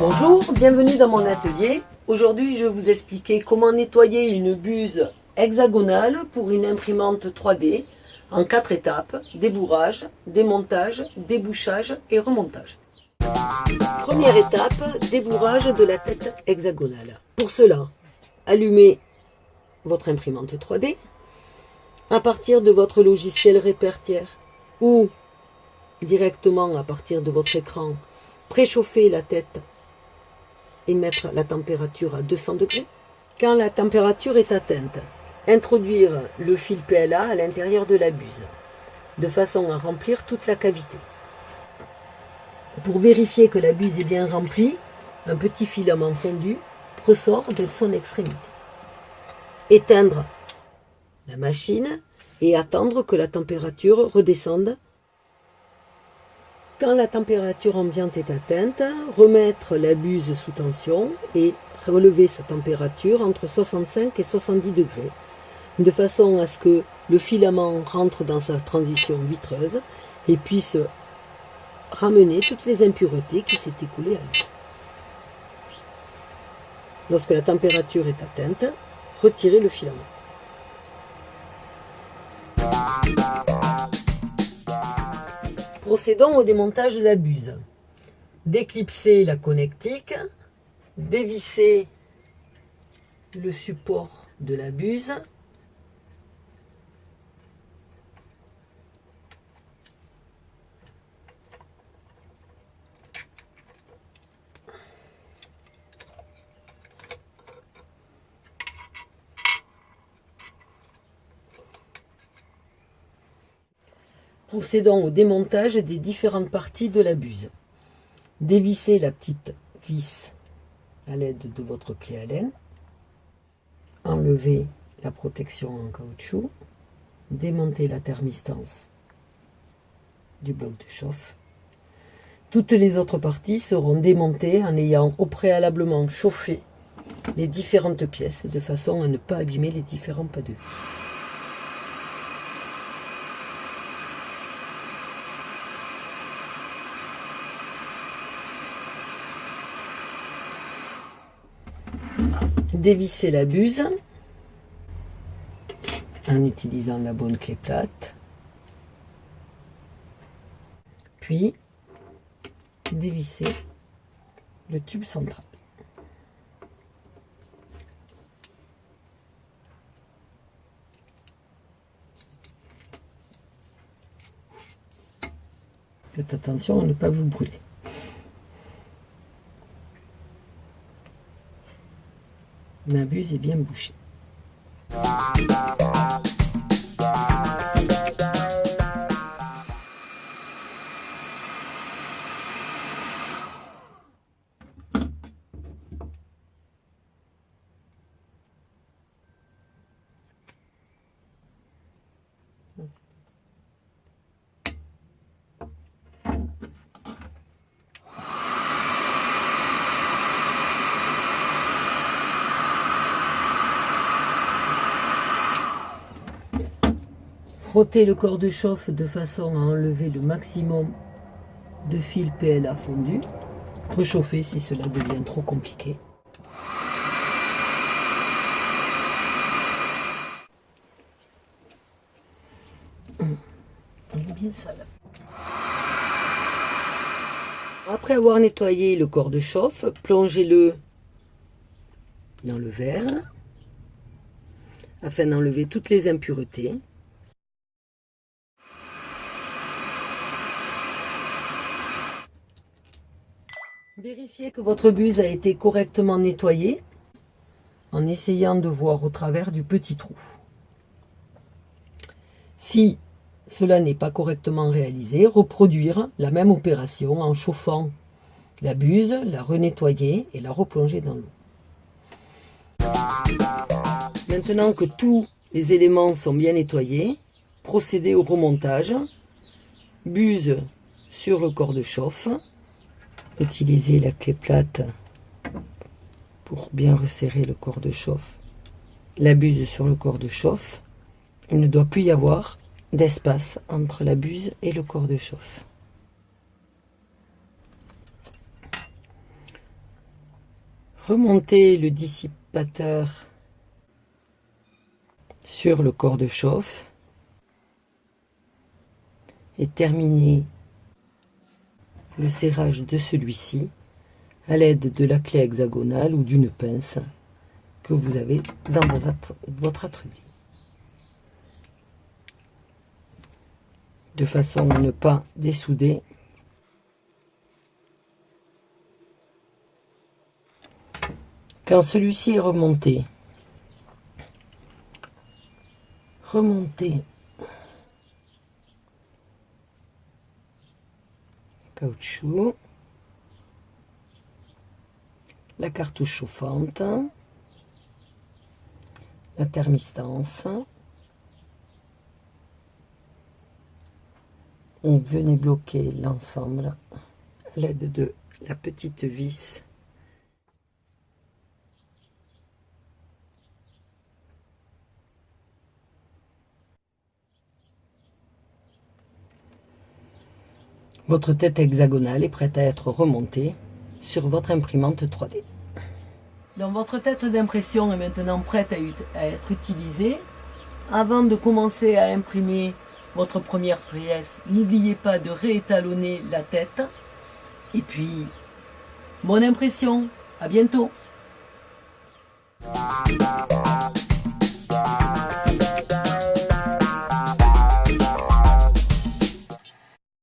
Bonjour, bienvenue dans mon atelier. Aujourd'hui, je vais vous expliquer comment nettoyer une buse hexagonale pour une imprimante 3D en quatre étapes, débourrage, démontage, débouchage et remontage. Première étape, débourrage de la tête hexagonale. Pour cela, allumez votre imprimante 3D à partir de votre logiciel répertière ou directement à partir de votre écran, préchauffer la tête et mettre la température à 200 degrés. Quand la température est atteinte, introduire le fil PLA à l'intérieur de la buse, de façon à remplir toute la cavité. Pour vérifier que la buse est bien remplie, un petit filament fondu ressort de son extrémité. Éteindre la machine et attendre que la température redescende quand la température ambiante est atteinte, remettre la buse sous tension et relever sa température entre 65 et 70 degrés, de façon à ce que le filament rentre dans sa transition vitreuse et puisse ramener toutes les impuretés qui s'étaient écoulées à lui. Lorsque la température est atteinte, retirez le filament. Procédons au démontage de la buse. Déclipser la connectique, dévisser le support de la buse, Procédons au démontage des différentes parties de la buse. Dévissez la petite vis à l'aide de votre clé Allen. Enlevez la protection en caoutchouc. Démontez la thermistance du bloc de chauffe. Toutes les autres parties seront démontées en ayant au préalablement chauffé les différentes pièces de façon à ne pas abîmer les différents pas de. Dévisser la buse en utilisant la bonne clé plate. Puis dévisser le tube central. Faites attention à ne pas vous brûler. Ma buse est bien bouchée. Frottez le corps de chauffe de façon à enlever le maximum de fil PLA fondu. Rechauffer si cela devient trop compliqué. Après avoir nettoyé le corps de chauffe, plongez-le dans le verre afin d'enlever toutes les impuretés. Vérifiez que votre buse a été correctement nettoyée en essayant de voir au travers du petit trou. Si cela n'est pas correctement réalisé, reproduire la même opération en chauffant la buse, la renettoyer et la replonger dans l'eau. Maintenant que tous les éléments sont bien nettoyés, procédez au remontage. Buse sur le corps de chauffe utiliser la clé plate pour bien resserrer le corps de chauffe. La buse sur le corps de chauffe. Il ne doit plus y avoir d'espace entre la buse et le corps de chauffe. Remontez le dissipateur sur le corps de chauffe et terminez le serrage de celui-ci à l'aide de la clé hexagonale ou d'une pince que vous avez dans votre atelier. De façon à ne pas dessouder Quand celui-ci est remonté, remontez caoutchouc, la cartouche chauffante, la thermistance, et venez bloquer l'ensemble. À l'aide de la petite vis Votre tête hexagonale est prête à être remontée sur votre imprimante 3D. Donc votre tête d'impression est maintenant prête à être utilisée. Avant de commencer à imprimer votre première pièce, n'oubliez pas de réétalonner la tête. Et puis, bonne impression, à bientôt